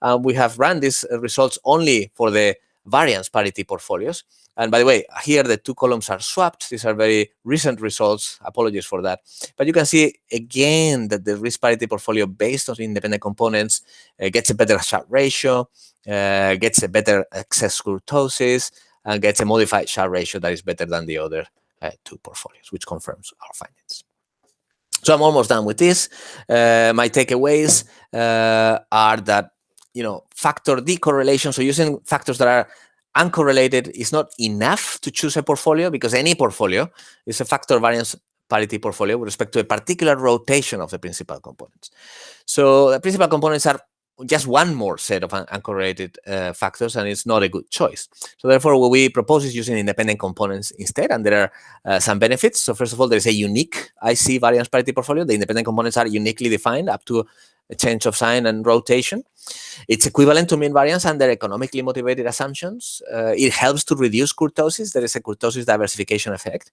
Speaker 2: Uh, we have run these results only for the variance parity portfolios. And by the way, here the two columns are swapped. These are very recent results. Apologies for that. But you can see again that the risk parity portfolio based on independent components uh, gets a better Sharpe ratio, uh, gets a better excess kurtosis, and gets a modified Sharpe ratio that is better than the other uh, two portfolios, which confirms our findings. So I'm almost done with this. Uh, my takeaways uh, are that you know factor decorrelation. So using factors that are uncorrelated is not enough to choose a portfolio because any portfolio is a factor variance parity portfolio with respect to a particular rotation of the principal components. So the principal components are just one more set of un uncorrelated uh, factors and it's not a good choice. So therefore, what we propose is using independent components instead, and there are uh, some benefits. So first of all, there's a unique IC variance parity portfolio. The independent components are uniquely defined up to a change of sign and rotation. It's equivalent to mean variance under economically motivated assumptions. Uh, it helps to reduce kurtosis. There is a kurtosis diversification effect.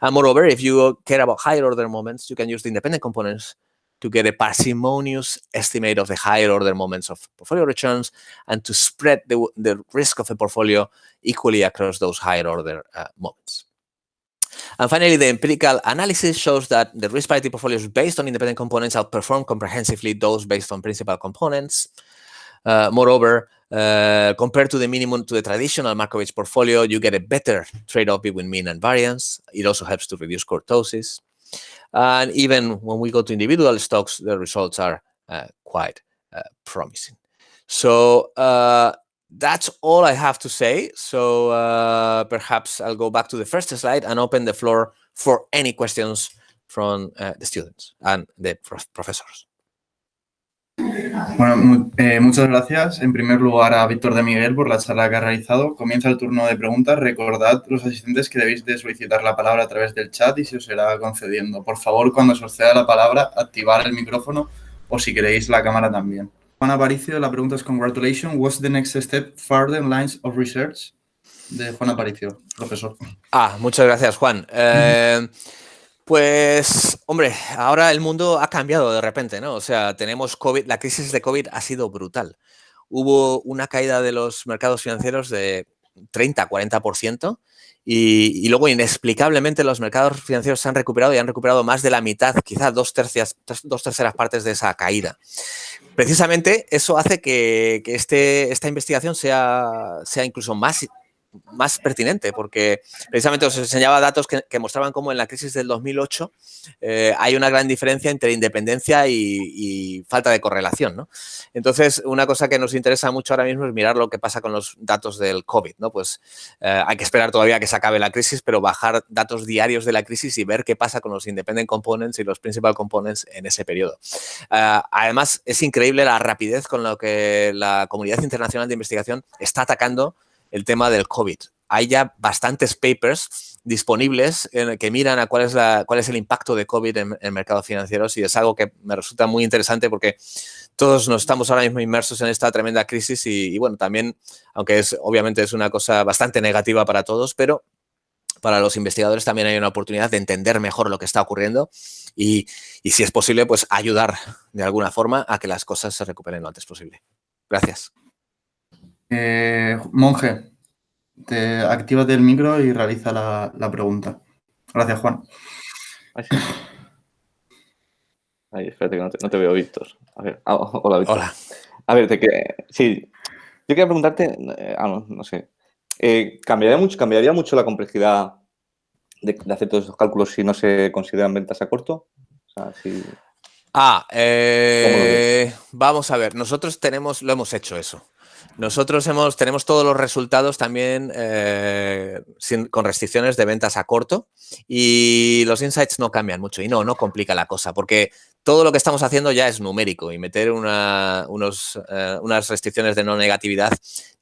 Speaker 2: And moreover, if you care about higher order moments, you can use the independent components to get a parsimonious estimate of the higher order moments of portfolio returns and to spread the, the risk of a portfolio equally across those higher order uh, moments. And finally, the empirical analysis shows that the risk parity portfolios based on independent components outperform comprehensively those based on principal components. Uh, moreover, uh, compared to the minimum to the traditional Markowitz portfolio, you get a better trade-off between mean and variance. It also helps to reduce kurtosis. And even when we go to individual stocks, the results are uh, quite uh, promising. So uh, that's all I have to say. So uh, perhaps I'll go back to the first slide and open the floor for any questions from uh, the students and the prof professors.
Speaker 3: Bueno, eh, muchas gracias en primer lugar a Víctor de Miguel por la charla que ha realizado. Comienza el turno de preguntas. Recordad, los asistentes, que debéis de solicitar la palabra a través del chat y se os será concediendo. Por favor, cuando se os ceda la palabra, activar el micrófono o si queréis la cámara también. Juan Aparicio, la pregunta es congratulations. What's the next step further lines of research? De Juan Aparicio, profesor.
Speaker 2: Ah, muchas gracias, Juan. Eh, pues, hombre, ahora el mundo ha cambiado de repente, ¿no? O sea, tenemos COVID, la crisis de COVID ha sido brutal. Hubo una caída de los mercados financieros de 30, 40%, y, y, luego inexplicablemente los mercados financieros se han recuperado y han recuperado más de la mitad, quizás dos, tercias, dos terceras partes de esa caída. Precisamente eso hace que, que este, esta investigación sea, sea incluso más más pertinente, porque precisamente os enseñaba datos que, mostraban cómo en la crisis del 2008 eh, hay una gran diferencia entre independencia y, falta de correlación. ¿no? Entonces, una cosa que nos interesa mucho ahora mismo es mirar lo que pasa con los datos del COVID. ¿no? Pues eh, hay que esperar todavía que se acabe la crisis, pero bajar datos diarios de la crisis y ver qué pasa con los independent components y los principal components en ese periodo. Uh, además, es increíble la rapidez con la que la comunidad internacional de investigación está atacando el tema del COVID. Hay ya bastantes papers disponibles en, que miran a cuál es, la, cuál es el impacto de COVID en, en, mercados financieros y es algo que me resulta muy interesante porque todos nos estamos ahora mismo inmersos en esta tremenda crisis y, y bueno, también, aunque es obviamente es una cosa bastante negativa para todos, pero para los investigadores también hay una oportunidad de entender mejor lo que está ocurriendo y, y, si es posible, pues ayudar de alguna forma a que las cosas se recuperen lo antes posible. Gracias.
Speaker 3: Eh, monje, te, actívate el micro y realiza la, la pregunta. Gracias, Juan.
Speaker 1: Ay, espérate que no te, no te veo, Víctor. A ver, ah, hola, Víctor.
Speaker 2: Hola.
Speaker 1: A ver, te que, sí, yo quería preguntarte, eh, ah, no, no sé, eh, ¿cambiaría, mucho, ¿cambiaría mucho la complejidad de, de, hacer todos esos cálculos si no se consideran ventas a corto? O sea, si...
Speaker 2: Ah, eh, vamos a ver, nosotros tenemos, lo hemos hecho eso. Nosotros hemos, tenemos todos los resultados también eh, con restricciones de ventas a corto y los insights no cambian mucho y no, no complica la cosa porque todo lo que estamos haciendo ya es numérico y meter unos, eh, unas restricciones de no negatividad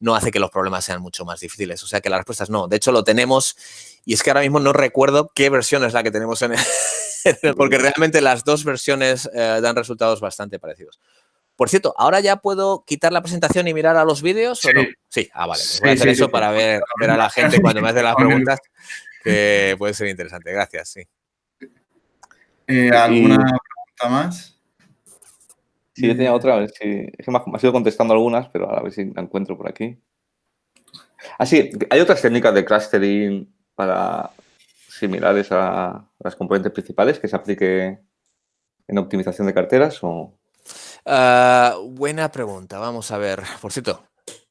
Speaker 2: no hace que los problemas sean mucho más difíciles. O sea que la respuesta es no. De hecho, lo tenemos y es que ahora mismo no recuerdo qué versión es la que tenemos en el, *laughs* porque realmente las dos versiones eh, dan resultados bastante parecidos. Por cierto, ¿ahora ya puedo quitar la presentación y mirar a los vídeos sí. o no? Sí, ah, vale. Pues voy a hacer sí, eso sí, para ver, ver, a la gente cuando me hace las preguntas, que puede ser interesante. Gracias, sí.
Speaker 3: Eh, ¿Alguna pregunta más?
Speaker 1: Sí, yo tenía otra, a ver si... Es que me has ido contestando algunas, pero a ver si la encuentro por aquí. Ah, sí, ¿hay otras técnicas de clustering para similares a las componentes principales que se aplique en optimización de carteras o...?
Speaker 2: Uh, buena pregunta, vamos a ver. Por cierto,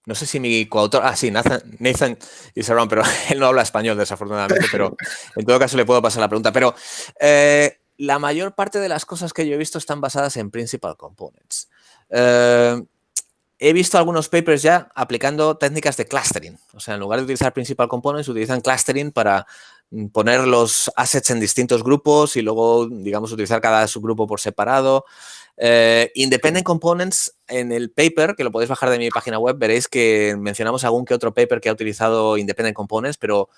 Speaker 2: no sé si mi coautor, ah, sí, Nathan, Nathan is around, pero *laughs* él no habla español desafortunadamente, pero en todo caso le puedo pasar la pregunta. Pero eh, la mayor parte de las cosas que yo he visto están basadas en principal components. Uh, he visto algunos papers ya aplicando técnicas de clustering. O sea, en lugar de utilizar principal components, utilizan clustering para poner los assets en distintos grupos y luego, digamos, utilizar cada subgrupo por separado. Eh, Independent Components, en el paper, que lo podéis bajar de mi página web, veréis que mencionamos algún que otro paper que ha utilizado Independent Components, pero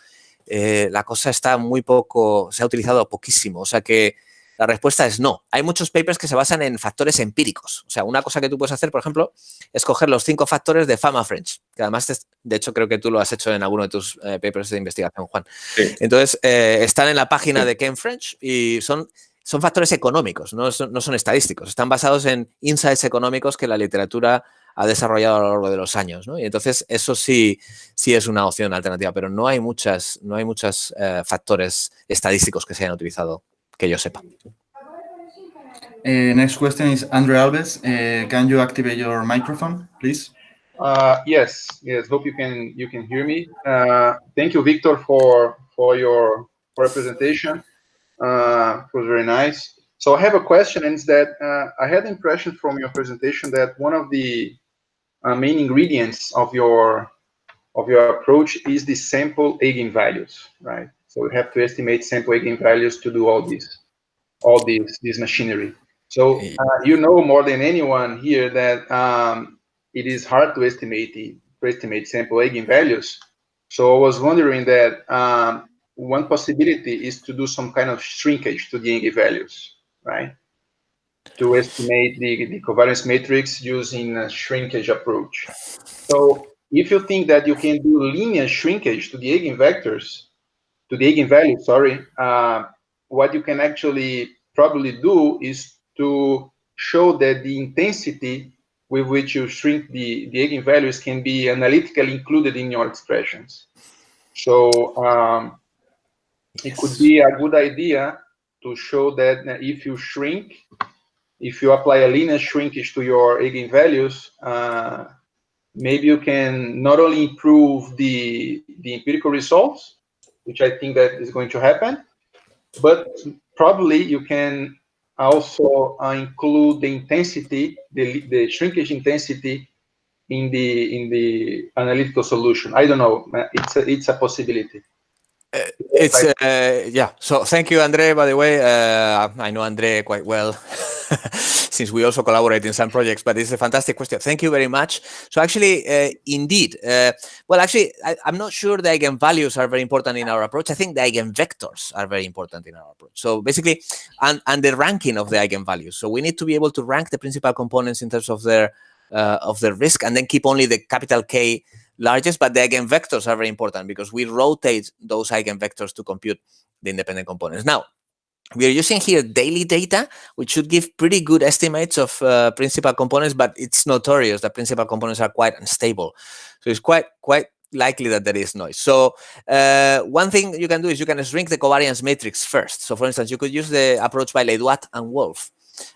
Speaker 2: eh, la cosa está muy poco, se ha utilizado poquísimo. O sea que la respuesta es no. Hay muchos papers que se basan en factores empíricos. O sea, una cosa que tú puedes hacer, por ejemplo, es coger los cinco factores de Fama French, que además, de hecho, creo que tú lo has hecho en alguno de tus eh, papers de investigación, Juan. Sí. Entonces, eh, están en la página de Ken French y son son factores económicos, no son, no son, estadísticos. Están basados en insights económicos que la literatura ha desarrollado a lo largo de los años. ¿no? Y entonces eso sí, sí es una opción alternativa, pero no hay muchas, no hay muchos eh, factores estadísticos que se hayan utilizado que yo sepa.
Speaker 3: Uh, next question is Andre Alves. Uh, can you activate your microphone, please?
Speaker 4: Uh, yes, yes. Hope you can you can hear me. thank you, Victor, for for your for presentation. Uh, it was very nice. So I have a question, and it's that uh, I had the impression from your presentation that one of the uh, main ingredients of your of your approach is the sample eigenvalues, right? So we have to estimate sample eigenvalues to do all this, all this this machinery. So uh, you know more than anyone here that um, it is hard to estimate the to estimate sample eigenvalues. So I was wondering that um, one possibility is to do some kind of shrinkage to the eigenvalues, right? To estimate the, the covariance matrix using a shrinkage approach. So if you think that you can do linear shrinkage to the eigenvectors, to the eigenvalue, sorry, uh, what you can actually probably do is to show that the intensity with which you shrink the, the eigenvalues can be analytically included in your expressions. So um, it could be a good idea to show that if you shrink, if you apply a linear shrinkage to your eigenvalues, uh, maybe you can not only improve the, the empirical results, which I think that is going to happen, but probably you can also uh, include the intensity, the, the shrinkage intensity in the in the analytical solution. I don't know. It's a, it's a possibility.
Speaker 2: Uh, it's uh, yeah. So thank you, Andre. By the way, uh, I know Andre quite well *laughs* since we also collaborate in some projects. But it's a fantastic question. Thank you very much. So actually, uh, indeed, uh, well, actually, I, am not sure the eigenvalues are very important in our approach. I think the eigenvectors are very important in our approach. So basically, and and the ranking of the eigenvalues. So we need to be able to rank the principal components in terms of their uh, of their risk, and then keep only the capital K largest, but the eigenvectors are very important because we rotate those eigenvectors to compute the independent components. Now, we are using here daily data, which should give pretty good estimates of uh, principal components, but it's notorious that principal components are quite unstable. So it's quite quite likely that there is noise. So uh, one thing you can do is you can shrink the covariance matrix first. So for instance, you could use the approach by Ledoit and Wolf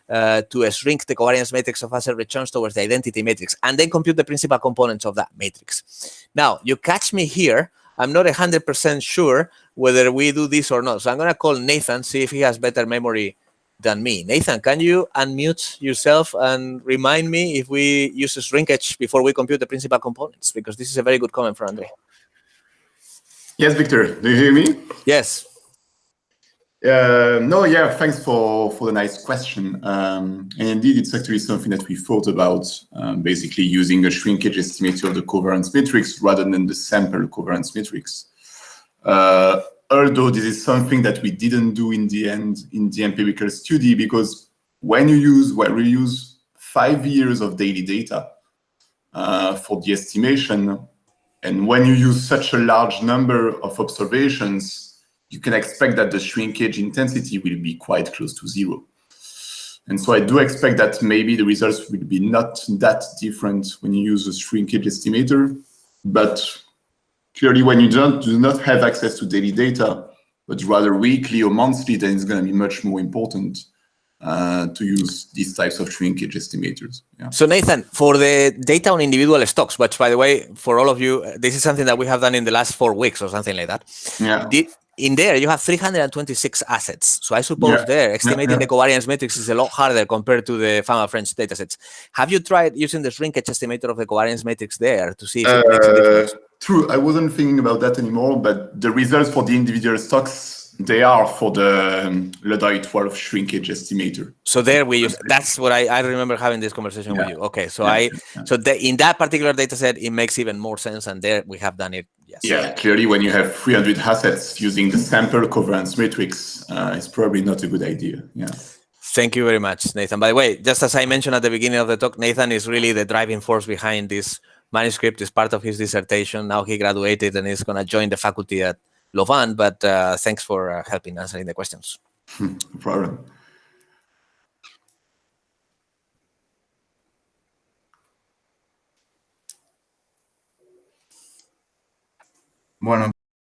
Speaker 2: uh, to shrink the covariance matrix of asset returns towards the identity matrix and then compute the principal components of that matrix. Now, you catch me here. I'm not 100% sure whether we do this or not. So I'm going to call Nathan, see if he has better memory than me. Nathan, can you unmute yourself and remind me if we use a shrinkage before we compute the principal components? Because this is a very good comment for Andre.
Speaker 5: Yes, Victor. Do you hear me?
Speaker 2: Yes.
Speaker 5: Uh, no, yeah, thanks for, for the nice question. Um, and indeed, it's actually something that we thought about, um, basically using a shrinkage estimator of the covariance matrix rather than the sample covariance matrix. Uh, although this is something that we didn't do in the end in the empirical study, because when you use, when we use five years of daily data uh, for the estimation, and when you use such a large number of observations, you can expect that the shrinkage intensity will be quite close to zero. And so I do expect that maybe the results will be not that different when you use a shrinkage estimator, but clearly when you don't, do not have access to daily data, but rather weekly or monthly, then it's going to be much more important uh, to use these types of shrinkage estimators.
Speaker 2: Yeah. So Nathan, for the data on individual stocks, which by the way, for all of you, this is something that we have done in the last four weeks or something like that.
Speaker 5: Yeah.
Speaker 2: Did, in there you have 326 assets. So I suppose yeah. there estimating yeah, yeah. the covariance matrix is a lot harder compared to the Fama French datasets. Have you tried using the shrinkage estimator of the covariance matrix there to see if it uh, makes a difference?
Speaker 5: True, I wasn't thinking about that anymore, but the results for the individual stocks they are for the um, Ledoit Wolf shrinkage estimator.
Speaker 2: So there we use, that's what I, I remember having this conversation yeah. with you. Okay, so yeah. I, so the, in that particular data set, it makes even more sense. And there we have done it.
Speaker 5: Yes. Yeah, clearly when you have 300 assets using the sample covariance matrix, uh, it's probably not a good idea. Yeah.
Speaker 2: Thank you very much, Nathan. By the way, just as I mentioned at the beginning of the talk, Nathan is really the driving force behind this manuscript. It's part of his dissertation. Now he graduated and is going to join the faculty at Louvain, but uh, thanks for uh, helping answering the questions. *laughs*
Speaker 5: no problem.
Speaker 3: Bueno.